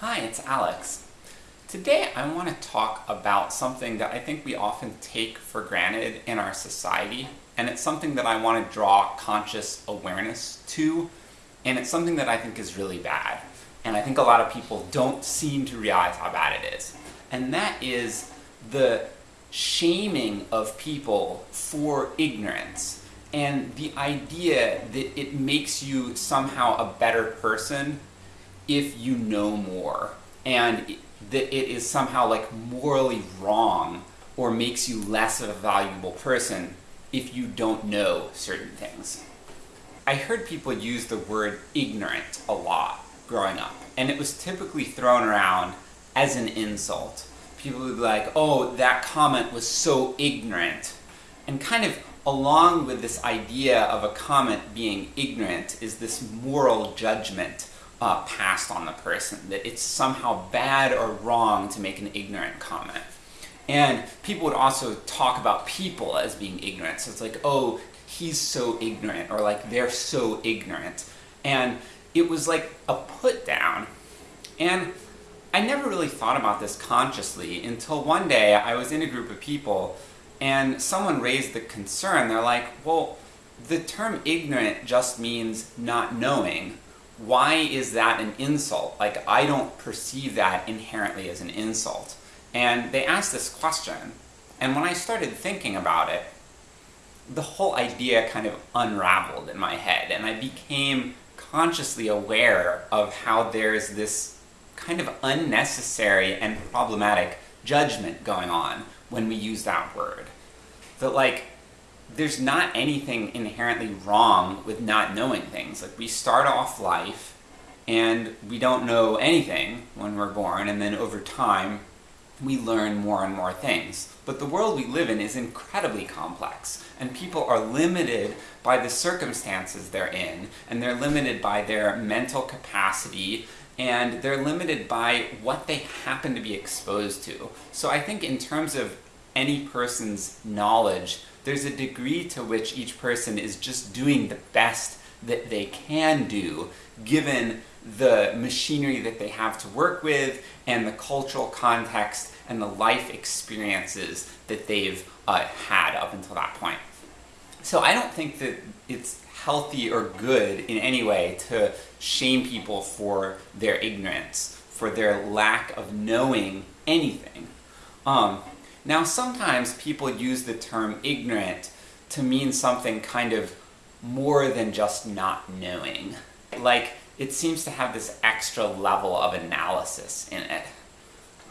Hi, it's Alex. Today I want to talk about something that I think we often take for granted in our society, and it's something that I want to draw conscious awareness to, and it's something that I think is really bad. And I think a lot of people don't seem to realize how bad it is. And that is the shaming of people for ignorance, and the idea that it makes you somehow a better person if you know more, and that it is somehow like morally wrong or makes you less of a valuable person if you don't know certain things. I heard people use the word ignorant a lot growing up, and it was typically thrown around as an insult. People would be like, oh, that comment was so ignorant. And kind of along with this idea of a comment being ignorant is this moral judgment uh, passed on the person, that it's somehow bad or wrong to make an ignorant comment. And people would also talk about people as being ignorant, so it's like, oh, he's so ignorant, or like, they're so ignorant. And it was like a put down. And I never really thought about this consciously until one day I was in a group of people and someone raised the concern, they're like, well, the term ignorant just means not knowing, why is that an insult? Like, I don't perceive that inherently as an insult. And they asked this question, and when I started thinking about it, the whole idea kind of unraveled in my head, and I became consciously aware of how there's this kind of unnecessary and problematic judgment going on when we use that word. That like, there's not anything inherently wrong with not knowing things. Like, we start off life, and we don't know anything when we're born, and then over time, we learn more and more things. But the world we live in is incredibly complex, and people are limited by the circumstances they're in, and they're limited by their mental capacity, and they're limited by what they happen to be exposed to. So I think in terms of any person's knowledge, there's a degree to which each person is just doing the best that they can do, given the machinery that they have to work with, and the cultural context, and the life experiences that they've uh, had up until that point. So I don't think that it's healthy or good in any way to shame people for their ignorance, for their lack of knowing anything. Um, now sometimes people use the term ignorant to mean something kind of more than just not knowing. Like, it seems to have this extra level of analysis in it.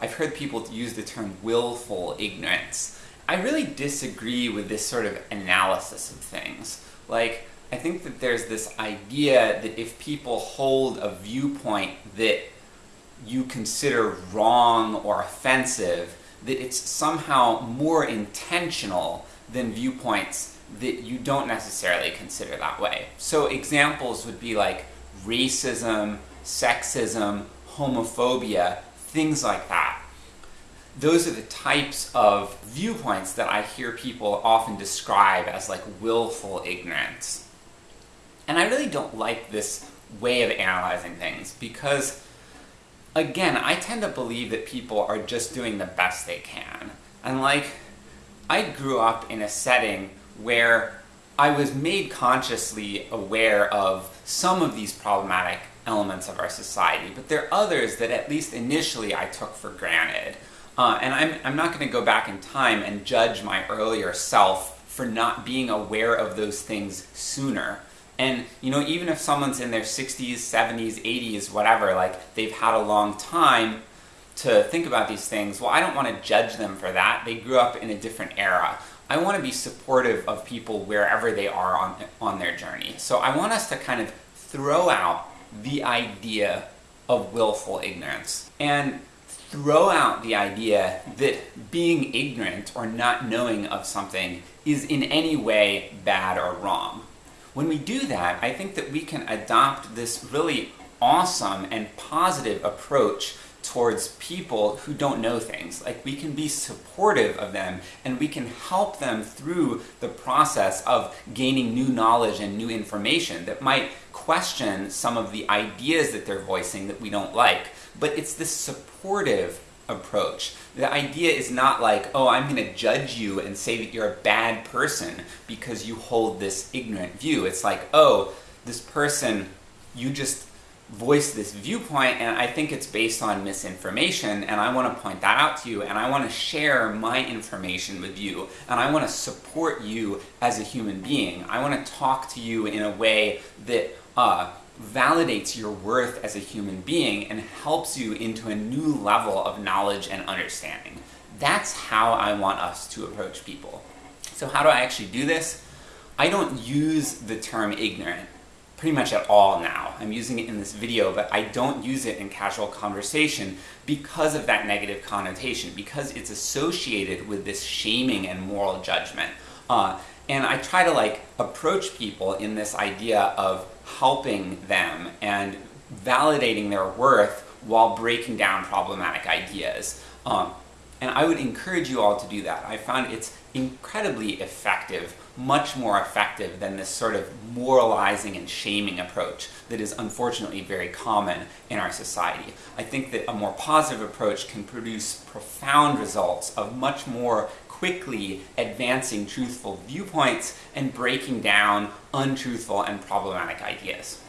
I've heard people use the term willful ignorance. I really disagree with this sort of analysis of things. Like, I think that there's this idea that if people hold a viewpoint that you consider wrong or offensive, that it's somehow more intentional than viewpoints that you don't necessarily consider that way. So examples would be like racism, sexism, homophobia, things like that. Those are the types of viewpoints that I hear people often describe as like willful ignorance. And I really don't like this way of analyzing things, because again, I tend to believe that people are just doing the best they can. And like, I grew up in a setting where I was made consciously aware of some of these problematic elements of our society, but there are others that at least initially I took for granted. Uh, and I'm, I'm not going to go back in time and judge my earlier self for not being aware of those things sooner. And, you know, even if someone's in their 60s, 70s, 80s, whatever, like, they've had a long time to think about these things, well, I don't want to judge them for that. They grew up in a different era. I want to be supportive of people wherever they are on, on their journey. So I want us to kind of throw out the idea of willful ignorance. And throw out the idea that being ignorant or not knowing of something is in any way bad or wrong. When we do that, I think that we can adopt this really awesome and positive approach towards people who don't know things. Like, we can be supportive of them, and we can help them through the process of gaining new knowledge and new information that might question some of the ideas that they're voicing that we don't like, but it's this supportive approach. The idea is not like, oh, I'm going to judge you and say that you're a bad person because you hold this ignorant view. It's like, oh, this person, you just voiced this viewpoint and I think it's based on misinformation and I want to point that out to you and I want to share my information with you and I want to support you as a human being. I want to talk to you in a way that uh, validates your worth as a human being and helps you into a new level of knowledge and understanding. That's how I want us to approach people. So how do I actually do this? I don't use the term ignorant pretty much at all now. I'm using it in this video, but I don't use it in casual conversation because of that negative connotation, because it's associated with this shaming and moral judgment. Uh, and I try to like approach people in this idea of helping them and validating their worth while breaking down problematic ideas. Um, and I would encourage you all to do that. I found it's incredibly effective, much more effective than this sort of moralizing and shaming approach that is unfortunately very common in our society. I think that a more positive approach can produce profound results of much more quickly advancing truthful viewpoints and breaking down untruthful and problematic ideas.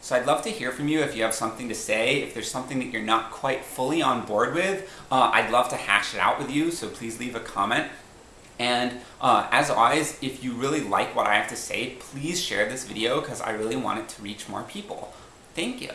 So I'd love to hear from you if you have something to say, if there's something that you're not quite fully on board with, uh, I'd love to hash it out with you, so please leave a comment. And uh, as always, if you really like what I have to say, please share this video because I really want it to reach more people. Thank you.